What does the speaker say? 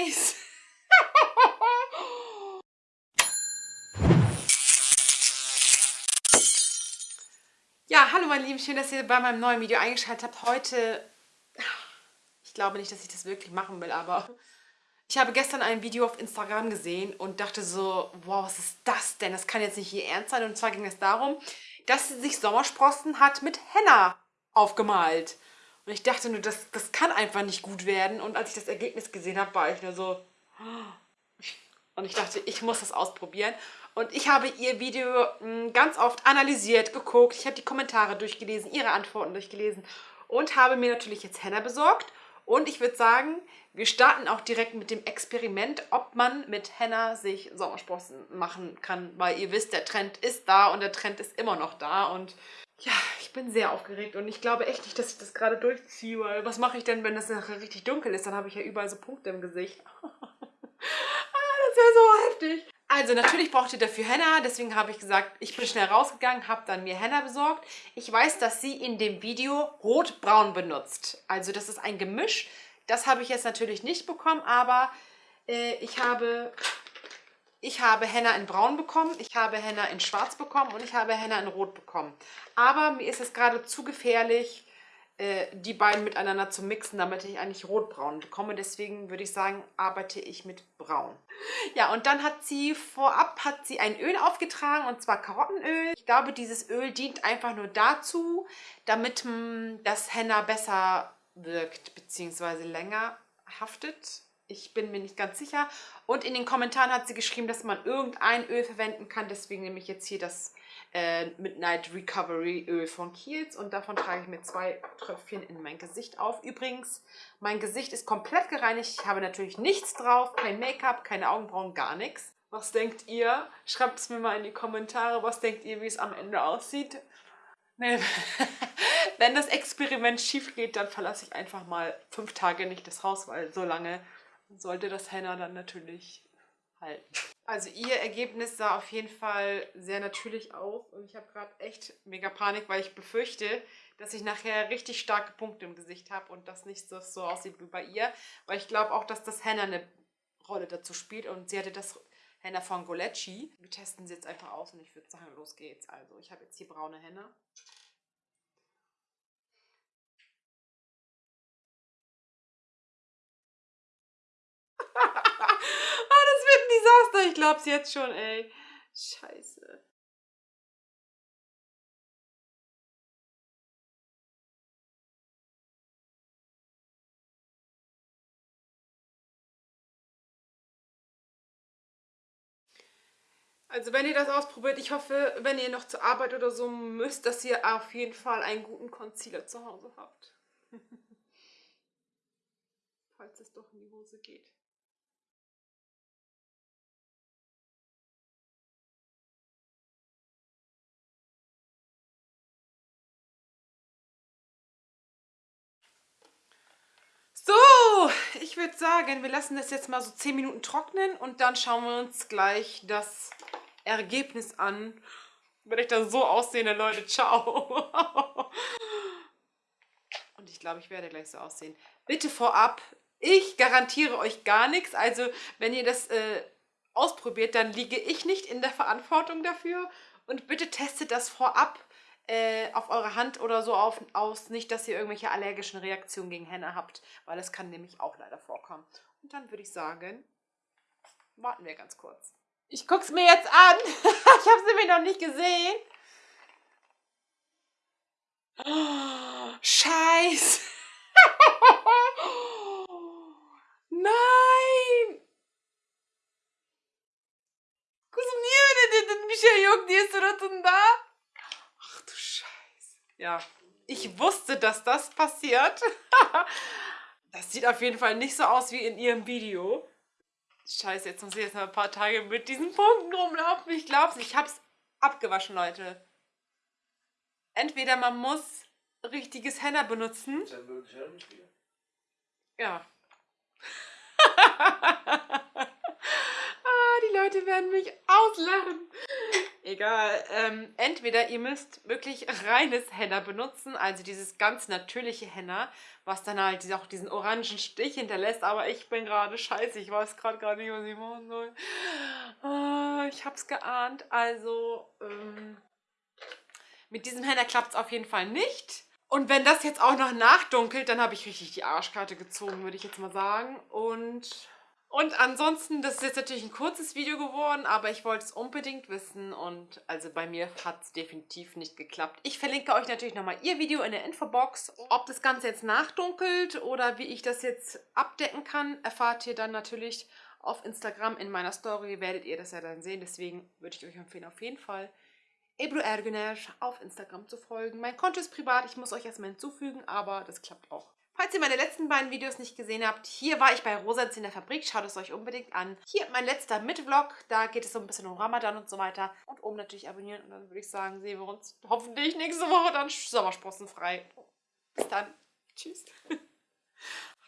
Scheiß! ja, hallo meine Lieben, schön, dass ihr bei meinem neuen Video eingeschaltet habt. Heute, ich glaube nicht, dass ich das wirklich machen will, aber ich habe gestern ein Video auf Instagram gesehen und dachte so, wow, was ist das denn? Das kann jetzt nicht hier ernst sein. Und zwar ging es darum, dass sich Sommersprossen hat mit Henna aufgemalt. Und ich dachte nur, das, das kann einfach nicht gut werden. Und als ich das Ergebnis gesehen habe, war ich nur so... Und ich dachte, ich muss das ausprobieren. Und ich habe ihr Video hm, ganz oft analysiert, geguckt. Ich habe die Kommentare durchgelesen, ihre Antworten durchgelesen. Und habe mir natürlich jetzt Henna besorgt. Und ich würde sagen, wir starten auch direkt mit dem Experiment, ob man mit Henna sich Sommersprossen machen kann. Weil ihr wisst, der Trend ist da und der Trend ist immer noch da. Und ja, ich bin sehr aufgeregt und ich glaube echt nicht, dass ich das gerade durchziehe, weil was mache ich denn, wenn das nachher richtig dunkel ist? Dann habe ich ja überall so Punkte im Gesicht. ah, das wäre so heftig. Also natürlich braucht ihr dafür Henna, deswegen habe ich gesagt, ich bin schnell rausgegangen, habe dann mir Henna besorgt. Ich weiß, dass sie in dem Video rot-braun benutzt. Also das ist ein Gemisch. Das habe ich jetzt natürlich nicht bekommen, aber äh, ich habe ich habe Henna in braun bekommen, ich habe Henna in schwarz bekommen und ich habe Henna in rot bekommen. Aber mir ist es gerade zu gefährlich, äh, die beiden miteinander zu mixen, damit ich eigentlich rotbraun bekomme. Deswegen würde ich sagen, arbeite ich mit braun. Ja, und dann hat sie vorab hat sie ein Öl aufgetragen und zwar Karottenöl. Ich glaube, dieses Öl dient einfach nur dazu, damit das Henna besser wirkt bzw. länger haftet. Ich bin mir nicht ganz sicher. Und in den Kommentaren hat sie geschrieben, dass man irgendein Öl verwenden kann. Deswegen nehme ich jetzt hier das äh, Midnight Recovery Öl von Kiehl's. Und davon trage ich mir zwei Tröpfchen in mein Gesicht auf. Übrigens, mein Gesicht ist komplett gereinigt. Ich habe natürlich nichts drauf. Kein Make-up, keine Augenbrauen, gar nichts. Was denkt ihr? Schreibt es mir mal in die Kommentare. Was denkt ihr, wie es am Ende aussieht? Nee. Wenn das Experiment schief geht, dann verlasse ich einfach mal fünf Tage nicht das Haus, weil so lange sollte das Henna dann natürlich halten. Also ihr Ergebnis sah auf jeden Fall sehr natürlich aus und ich habe gerade echt mega Panik, weil ich befürchte, dass ich nachher richtig starke Punkte im Gesicht habe und das nicht so, so aussieht wie bei ihr. Weil ich glaube auch, dass das Henna eine Rolle dazu spielt und sie hatte das Henna von Golecci. Wir testen sie jetzt einfach aus und ich würde sagen, los geht's. Also ich habe jetzt hier braune Henna. Desaster. Ich glaub's jetzt schon, ey. Scheiße. Also wenn ihr das ausprobiert, ich hoffe, wenn ihr noch zur Arbeit oder so müsst, dass ihr auf jeden Fall einen guten Concealer zu Hause habt. Falls es doch in die Hose geht. Ich würde sagen, wir lassen das jetzt mal so 10 Minuten trocknen und dann schauen wir uns gleich das Ergebnis an. Wenn ich dann so aussehe, Leute, ciao. Und ich glaube, ich werde gleich so aussehen. Bitte vorab, ich garantiere euch gar nichts. Also, wenn ihr das äh, ausprobiert, dann liege ich nicht in der Verantwortung dafür. Und bitte testet das vorab äh, auf eure Hand oder so auf, aus, nicht, dass ihr irgendwelche allergischen Reaktionen gegen Henna habt, weil das kann nämlich auch leider vorkommen. Und dann würde ich sagen, warten wir ganz kurz. Ich gucke es mir jetzt an. ich habe sie mir noch nicht gesehen. Oh, Scheiß. Nein. Kuzum niye öyle yok diye suratında? Ja, ich wusste, dass das passiert. das sieht auf jeden Fall nicht so aus wie in ihrem Video. Scheiße, jetzt muss ich jetzt noch ein paar Tage mit diesen Punkten rumlaufen. Ich glaub's, ich hab's abgewaschen, Leute. Entweder man muss richtiges Henna benutzen. Ja. ah, die Leute werden mich auslachen. Egal. Ähm, entweder ihr müsst wirklich reines Henna benutzen, also dieses ganz natürliche Henna, was dann halt auch diesen orangen Stich hinterlässt. Aber ich bin gerade scheiße, ich weiß gerade gar nicht, was ich machen soll. Oh, ich hab's geahnt. Also, ähm, mit diesem Henna klappt es auf jeden Fall nicht. Und wenn das jetzt auch noch nachdunkelt, dann habe ich richtig die Arschkarte gezogen, würde ich jetzt mal sagen. Und und ansonsten, das ist jetzt natürlich ein kurzes Video geworden, aber ich wollte es unbedingt wissen und also bei mir hat es definitiv nicht geklappt. Ich verlinke euch natürlich nochmal ihr Video in der Infobox. Ob das Ganze jetzt nachdunkelt oder wie ich das jetzt abdecken kann, erfahrt ihr dann natürlich auf Instagram in meiner Story, werdet ihr das ja dann sehen. Deswegen würde ich euch empfehlen, auf jeden Fall Ebru Ergüner auf Instagram zu folgen. Mein Konto ist privat, ich muss euch erstmal hinzufügen, aber das klappt auch. Falls ihr meine letzten beiden Videos nicht gesehen habt, hier war ich bei Rosans in der Fabrik, schaut es euch unbedingt an. Hier mein letzter Mitvlog, da geht es so ein bisschen um Ramadan und so weiter. Und oben natürlich abonnieren und dann würde ich sagen, sehen wir uns hoffentlich nächste Woche dann sommersprossenfrei. Bis dann. Tschüss.